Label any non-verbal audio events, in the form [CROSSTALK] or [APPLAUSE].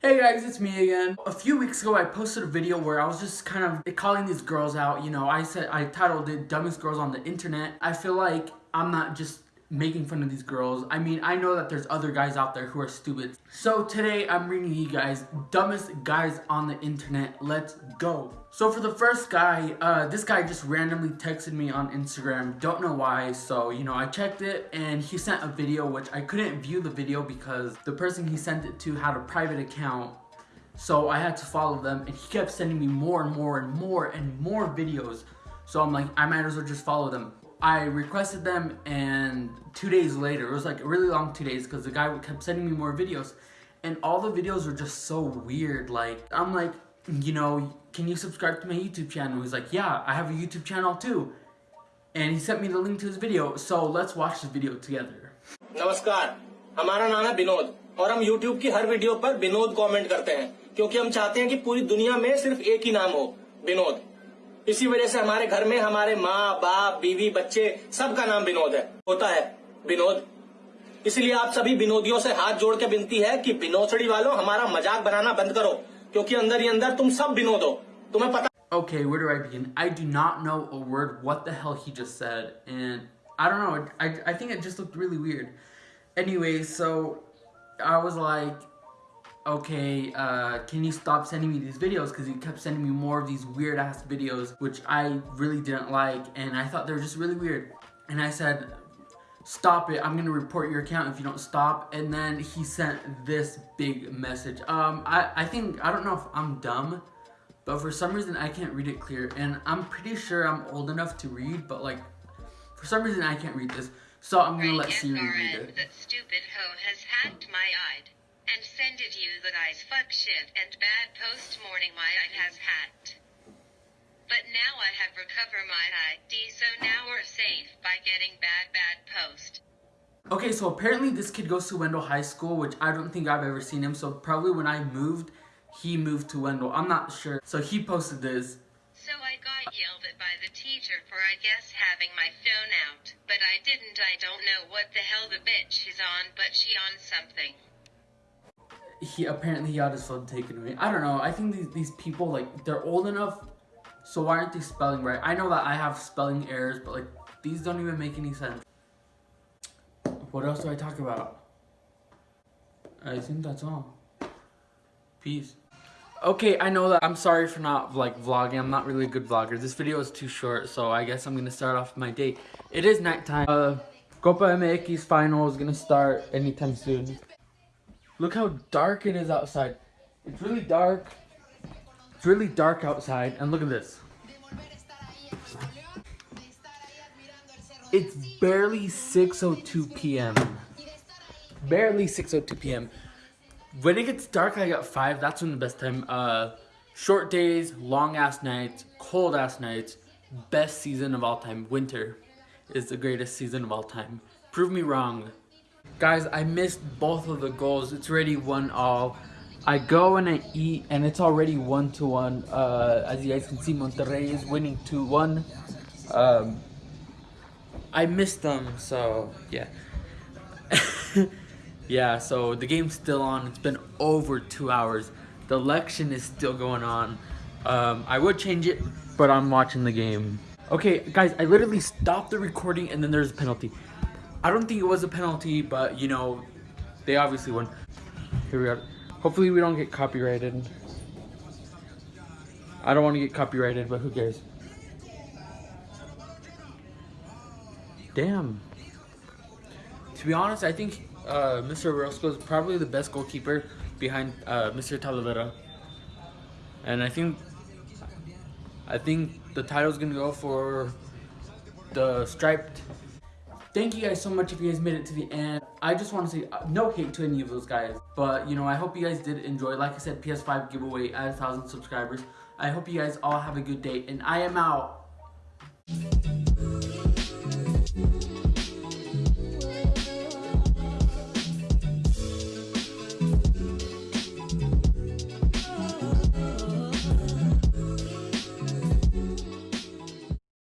Hey guys, it's me again. A few weeks ago, I posted a video where I was just kind of calling these girls out. You know, I said, I titled it Dumbest Girls on the Internet. I feel like I'm not just making fun of these girls. I mean, I know that there's other guys out there who are stupid. So today I'm reading you guys dumbest guys on the internet. Let's go. So for the first guy, uh, this guy just randomly texted me on Instagram. Don't know why. So, you know, I checked it and he sent a video which I couldn't view the video because the person he sent it to had a private account. So I had to follow them and he kept sending me more and more and more and more videos. So I'm like, I might as well just follow them. I requested them and two days later, it was like a really long two days because the guy kept sending me more videos and all the videos were just so weird. Like, I'm like, you know, can you subscribe to my YouTube channel? He's like, yeah, I have a YouTube channel too. And he sent me the link to his video, so let's watch the video together. नमस्कार हमारा नाम है विनोद और हम YouTube की हर video पर Vinod comment करते हैं क्योंकि हम चाहते हैं कि पूरी दुनिया में सिर्फ एक ही नाम हो विनोद इसी वजह से हमारे घर में हमारे माँ बाप बीवी बच्चे सबका नाम विनोद है होता है विनोद इसलिए आप सभी विनोदियों से हाथ जोड़ के विनती है कि विनोदड़ी वालों हमारा मज़ाक बनाना बंद करो क्योंकि अंदर ही अंदर तुम सब विनोद हो तुम्हें पता Okay, where do I begin? I do not know a word what the hell he just said, and I don't know, I, I think it just looked really weird. Anyway, so I was like, okay, uh, can you stop sending me these videos? Because he kept sending me more of these weird ass videos, which I really didn't like, and I thought they were just really weird. And I said, stop it, I'm gonna report your account if you don't stop. And then he sent this big message. Um, I, I think, I don't know if I'm dumb, but for some reason I can't read it clear. And I'm pretty sure I'm old enough to read, but like, for some reason I can't read this. So I'm gonna let Siri read it. That stupid hoe has hacked my ID and sended you the guy's fuck shit and bad post morning my ID has hacked. But now I have recovered my ID so now we're safe by getting bad bad post. Okay, so apparently this kid goes to Wendell High School, which I don't think I've ever seen him. So probably when I moved, he moved to Wendell. I'm not sure. So he posted this. So I got yelled at by the teacher for I guess having my phone out. But I didn't I don't know what the hell the bitch is on but she on something. He apparently he got his phone taken away. I don't know. I think these, these people, like, they're old enough. So why aren't they spelling right? I know that I have spelling errors, but like, these don't even make any sense. What else do I talk about? I think that's all. Peace. Okay, I know that I'm sorry for not like vlogging. I'm not really a good vlogger. This video is too short, so I guess I'm gonna start off my day. It is nighttime. Uh, Copa MX final is gonna start anytime soon. Look how dark it is outside. It's really dark. It's really dark outside, and look at this. It's barely 6.02 p.m. Barely 6.02 p.m. When it gets dark like at 5, that's when the best time. Uh, short days, long ass nights, cold ass nights, best season of all time. Winter is the greatest season of all time. Prove me wrong. Guys, I missed both of the goals. It's already one all. I go and I eat, and it's already one to one. Uh, as you guys can see, Monterrey is winning two one. Um, I missed them, so yeah. [LAUGHS] yeah, so the game's still on. It's been over two hours. The election is still going on. Um, I would change it, but I'm watching the game. Okay, guys, I literally stopped the recording and then there's a penalty. I don't think it was a penalty, but you know, they obviously won. Here we are. Hopefully we don't get copyrighted. I don't want to get copyrighted, but who cares? Damn. To be honest, I think uh, Mr. Orozco is probably the best goalkeeper behind uh, Mr. Talavera. And I think I think the title's gonna go for the striped. Thank you guys so much if you guys made it to the end. I just want to say uh, no hate to any of those guys. But, you know, I hope you guys did enjoy. Like I said, PS5 giveaway at a 1,000 subscribers. I hope you guys all have a good day. And I am out.